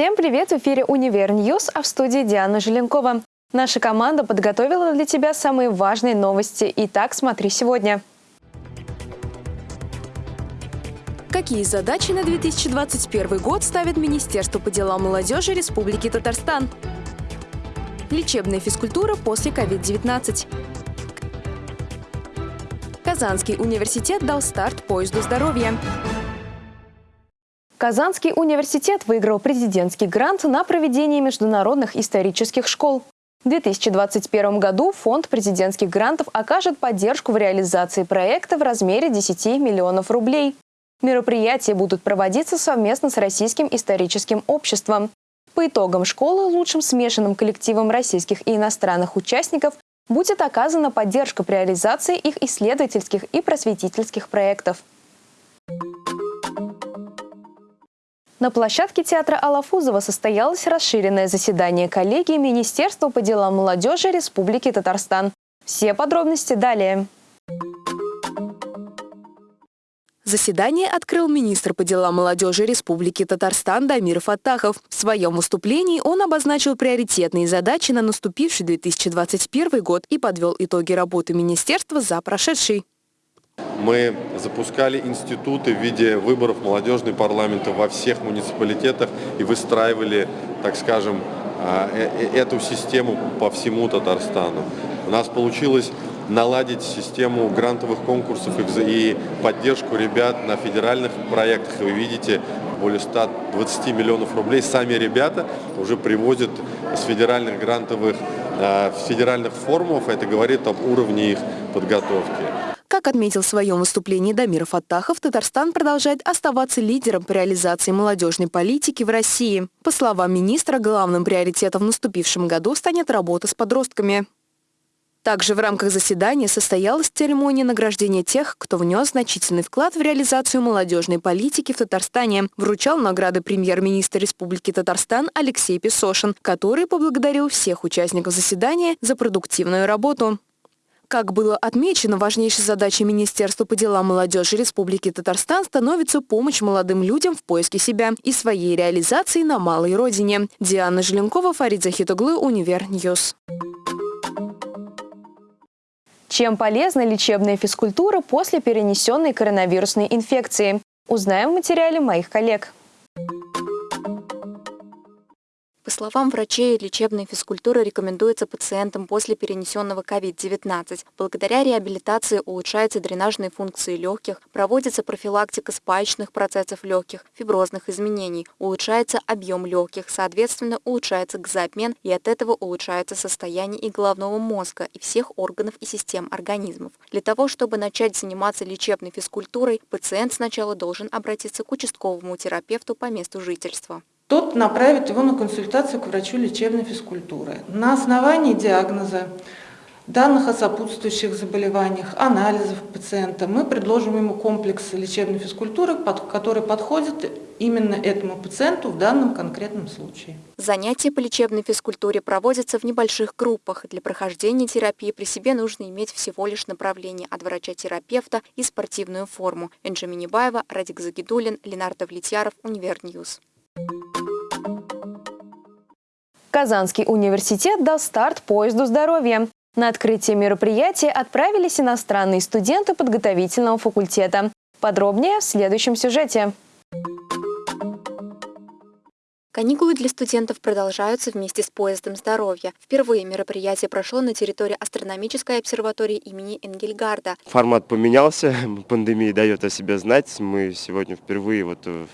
Всем привет! В эфире «Univer News», а в студии Диана Желенкова. Наша команда подготовила для тебя самые важные новости. Итак, смотри сегодня. Какие задачи на 2021 год ставит Министерство по делам молодежи Республики Татарстан? Лечебная физкультура после COVID-19. Казанский университет дал старт поезду здоровья. Казанский университет выиграл президентский грант на проведение международных исторических школ. В 2021 году Фонд президентских грантов окажет поддержку в реализации проекта в размере 10 миллионов рублей. Мероприятия будут проводиться совместно с Российским историческим обществом. По итогам школы лучшим смешанным коллективом российских и иностранных участников будет оказана поддержка при реализации их исследовательских и просветительских проектов. На площадке театра Алафузова состоялось расширенное заседание коллегии Министерства по делам молодежи Республики Татарстан. Все подробности далее. Заседание открыл министр по делам молодежи Республики Татарстан Дамир Фатахов. В своем выступлении он обозначил приоритетные задачи на наступивший 2021 год и подвел итоги работы министерства за прошедший. Мы запускали институты в виде выборов молодежной парламента во всех муниципалитетах и выстраивали, так скажем, а, э, э, эту систему по всему Татарстану. У нас получилось наладить систему грантовых конкурсов и поддержку ребят на федеральных проектах. Вы видите, более 120 миллионов рублей сами ребята уже привозят с федеральных грантовых, а, федеральных форумов. Это говорит об уровне их подготовки. Как отметил в своем выступлении Дамир Фаттахов, Татарстан продолжает оставаться лидером по реализации молодежной политики в России. По словам министра, главным приоритетом в наступившем году станет работа с подростками. Также в рамках заседания состоялась церемония награждения тех, кто внес значительный вклад в реализацию молодежной политики в Татарстане. Вручал награды премьер-министр Республики Татарстан Алексей Песошин, который поблагодарил всех участников заседания за продуктивную работу. Как было отмечено, важнейшей задачей Министерства по делам молодежи Республики Татарстан становится помощь молодым людям в поиске себя и своей реализации на малой родине. Диана Желенкова, Фарид Захитоглы, Универ News. Чем полезна лечебная физкультура после перенесенной коронавирусной инфекции? Узнаем в материале моих коллег. По словам врачей, лечебная физкультура рекомендуется пациентам после перенесенного COVID-19. Благодаря реабилитации улучшаются дренажные функции легких, проводится профилактика спаечных процессов легких, фиброзных изменений, улучшается объем легких, соответственно, улучшается газообмен и от этого улучшается состояние и головного мозга, и всех органов и систем организмов. Для того, чтобы начать заниматься лечебной физкультурой, пациент сначала должен обратиться к участковому терапевту по месту жительства тот направит его на консультацию к врачу лечебной физкультуры. На основании диагноза, данных о сопутствующих заболеваниях, анализов пациента мы предложим ему комплекс лечебной физкультуры, который подходит именно этому пациенту в данном конкретном случае. Занятия по лечебной физкультуре проводятся в небольших группах. Для прохождения терапии при себе нужно иметь всего лишь направление от врача-терапевта и спортивную форму. Энджи Минибаева, Радик Загидулин, Ленар Довлетьяров, Универ News. Казанский университет дал старт поезду здоровья. На открытие мероприятия отправились иностранные студенты подготовительного факультета. Подробнее в следующем сюжете. Каникулы для студентов продолжаются вместе с поездом здоровья. Впервые мероприятие прошло на территории астрономической обсерватории имени Энгельгарда. Формат поменялся, пандемия дает о себе знать. Мы сегодня впервые вот в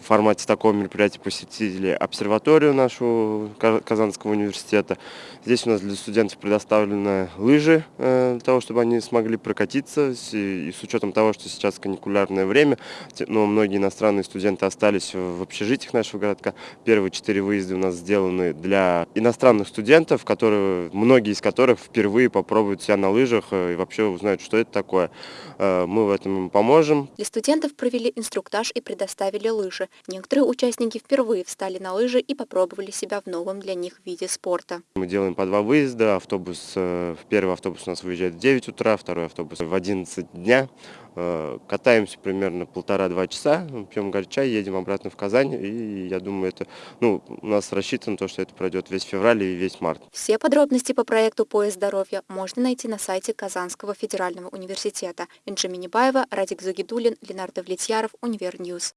в формате такого мероприятия посетили обсерваторию нашу Казанского университета. Здесь у нас для студентов предоставлены лыжи э, для того, чтобы они смогли прокатиться. И с учетом того, что сейчас каникулярное время, но многие иностранные студенты остались в общежитиях нашего городка. Первые четыре выезда у нас сделаны для иностранных студентов, которые, многие из которых впервые попробуют себя на лыжах э, и вообще узнают, что это такое. Э, мы в этом им поможем. Для студентов провели инструктаж и предоставили лыжи. Некоторые участники впервые встали на лыжи и попробовали себя в новом для них виде спорта. Мы делаем по два выезда. Автобус, э, первый автобус у нас выезжает в 9 утра, второй автобус в 11 дня. Э, катаемся примерно полтора-два часа, пьем горячий чай, едем обратно в Казань. И я думаю, это, ну, у нас рассчитано то, что это пройдет весь февраль и весь март. Все подробности по проекту «Поезд здоровья» можно найти на сайте Казанского федерального университета. Инжи Минибаева, Радик Загидулин, Ленар Довлетьяров, Универ News.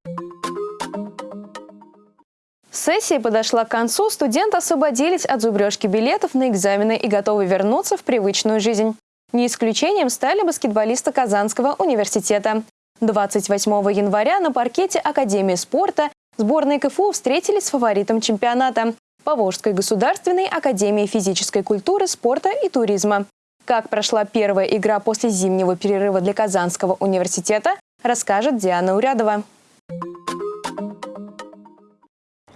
Сессия подошла к концу, студенты освободились от зубрежки билетов на экзамены и готовы вернуться в привычную жизнь. Не исключением стали баскетболисты Казанского университета. 28 января на паркете Академии спорта сборные КФУ встретились с фаворитом чемпионата – Поволжской государственной академией физической культуры, спорта и туризма. Как прошла первая игра после зимнего перерыва для Казанского университета, расскажет Диана Урядова.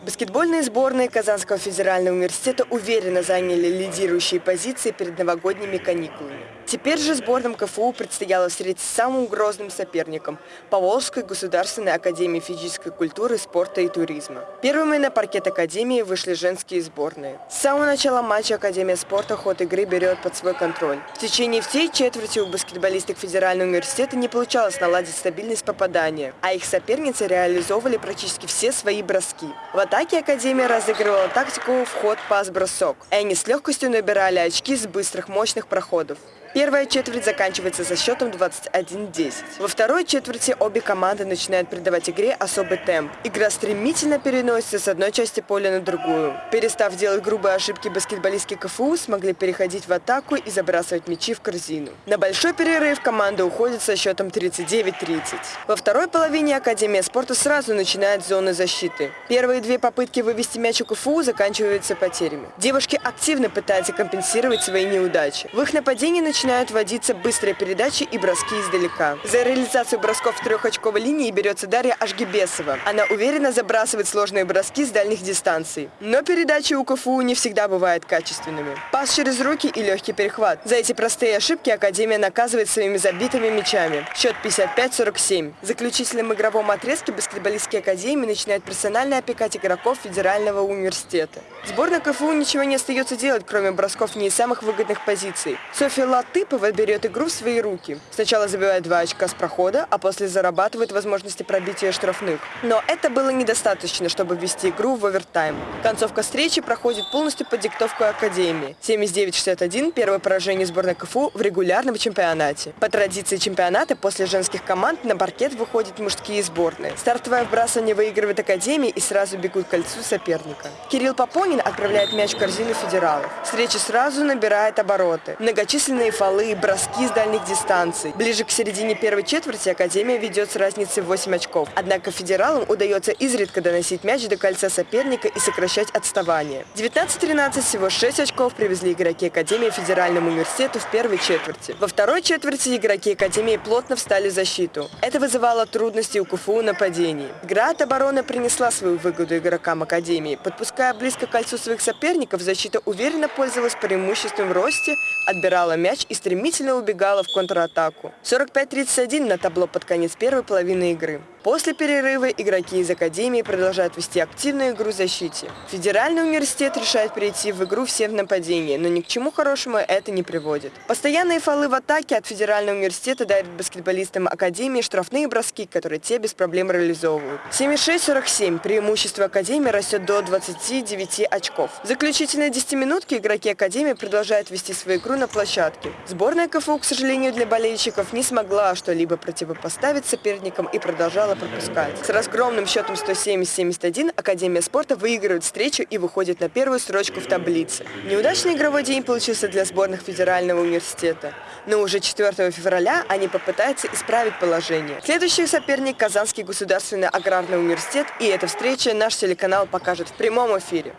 Баскетбольные сборные Казанского федерального университета уверенно заняли лидирующие позиции перед новогодними каникулами. Теперь же сборным КФУ предстояло встретиться с самым грозным соперником – Поволжской государственной академии физической культуры, спорта и туризма. Первыми на паркет академии вышли женские сборные. С самого начала матча Академия спорта ход игры берет под свой контроль. В течение всей четверти у баскетболисток Федерального университета не получалось наладить стабильность попадания, а их соперницы реализовывали практически все свои броски. В атаке Академия разыгрывала тактику вход-пас-бросок, и они с легкостью набирали очки с быстрых мощных проходов. Первая четверть заканчивается со счетом 21-10. Во второй четверти обе команды начинают придавать игре особый темп. Игра стремительно переносится с одной части поля на другую. Перестав делать грубые ошибки, баскетболистки КФУ смогли переходить в атаку и забрасывать мячи в корзину. На большой перерыв команда уходит со счетом 39-30. Во второй половине Академия спорта сразу начинает зоны защиты. Первые две попытки вывести мяч у КФУ заканчиваются потерями. Девушки активно пытаются компенсировать свои неудачи. В их нападении начинают начинают вводиться быстрые передачи и броски издалека. За реализацию бросков в трехочковой линии берется Дарья Ашгибесова. Она уверенно забрасывает сложные броски с дальних дистанций. Но передачи у КФУ не всегда бывают качественными. Пас через руки и легкий перехват. За эти простые ошибки Академия наказывает своими забитыми мячами. Счет 55-47. В заключительном игровом отрезке баскетболистки Академии начинают персонально опекать игроков Федерального университета. Сборная КФУ ничего не остается делать, кроме бросков не из самых выгодных позиций. Софья Латы Латыпова берет игру в свои руки. Сначала забивает два очка с прохода, а после зарабатывает возможности пробития штрафных. Но это было недостаточно, чтобы ввести игру в овертайм. Концовка встречи проходит полностью под диктовку Академии. 79-61 – первое поражение сборной КФУ в регулярном чемпионате. По традиции чемпионата после женских команд на паркет выходят мужские сборные. Стартовое вбрасывание выигрывает Академия и сразу бегут к кольцу соперника. Кирилл Попонин отправляет мяч в корзину федералов. Встреча сразу набирает обороты. Многочисленные фолы, броски с дальних дистанций. Ближе к середине первой четверти Академия ведет с разницей в 8 очков. Однако федералам удается изредка доносить мяч до кольца соперника и сокращать отставание. 19-13 всего 6 очков привезли игроки Академии Федеральному университету в первой четверти. Во второй четверти игроки Академии плотно встали в защиту. Это вызывало трудности у КФУ нападений. Игра от обороны принесла свою выгоду игрокам Академии. Подпуская близко к кольцу своих соперников, защита уверенно пользовалась преимуществом в росте, отбирала мяч и стремительно убегала в контратаку. 45-31 на табло под конец первой половины игры. После перерыва игроки из Академии продолжают вести активную игру в защите. Федеральный университет решает перейти в игру всем в нападении, но ни к чему хорошему это не приводит. Постоянные фолы в атаке от Федерального университета дарят баскетболистам Академии штрафные броски, которые те без проблем реализовывают. 76-47 преимущество Академии растет до 29 очков. В заключительной 10-минутке игроки Академии продолжают вести свою игру на площадке. Сборная КФУ, к сожалению, для болельщиков не смогла что-либо противопоставить соперникам и продолжала пропускать. С разгромным счетом 170-71 Академия спорта выигрывает встречу и выходит на первую строчку в таблице. Неудачный игровой день получился для сборных Федерального университета. Но уже 4 февраля они попытаются исправить положение. Следующий соперник – Казанский государственный аграрный университет, и эта встреча наш телеканал покажет в прямом эфире.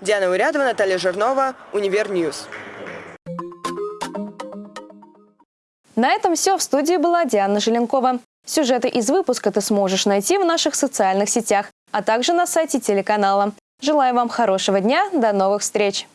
Диана Урядова, Наталья Жирнова, Универ News. На этом все. В студии была Диана Желенкова. Сюжеты из выпуска ты сможешь найти в наших социальных сетях, а также на сайте телеканала. Желаю вам хорошего дня. До новых встреч!